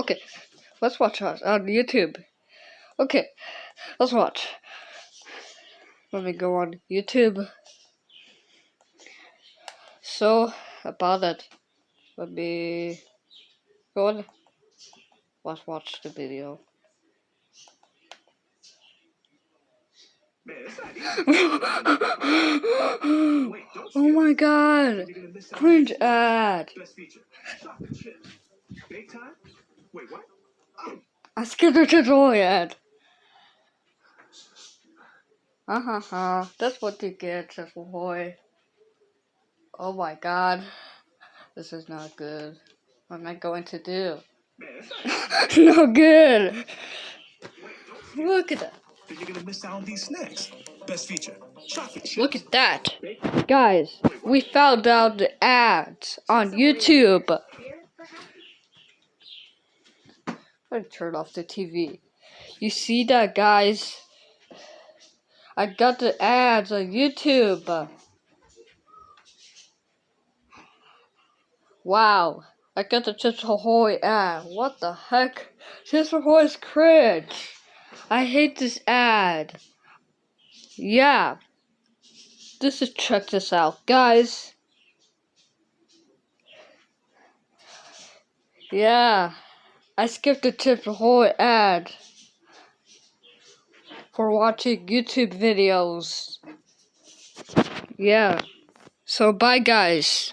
Okay, let's watch us on YouTube. Okay, let's watch. Let me go on YouTube. So, about it, let me go on. Let's watch the video. oh my god! Cringe ad! I skipped the tutorial ad. Uh huh. That's what you get, little boy. Oh my god. This is not good. What am I going to do? no good. Look at that. You're gonna miss out on these snacks. Best feature, chocolate. Look at that. Guys, we found out the ads on YouTube. I'm gonna turn off the TV. You see that, guys? I got the ads on YouTube. Wow. I got the Chips Ahoy ad. What the heck? Chips Ahoy is cringe. I hate this ad. Yeah. This is check this out, guys. Yeah. I skipped the Chips whole ad for watching YouTube videos. Yeah. So bye guys.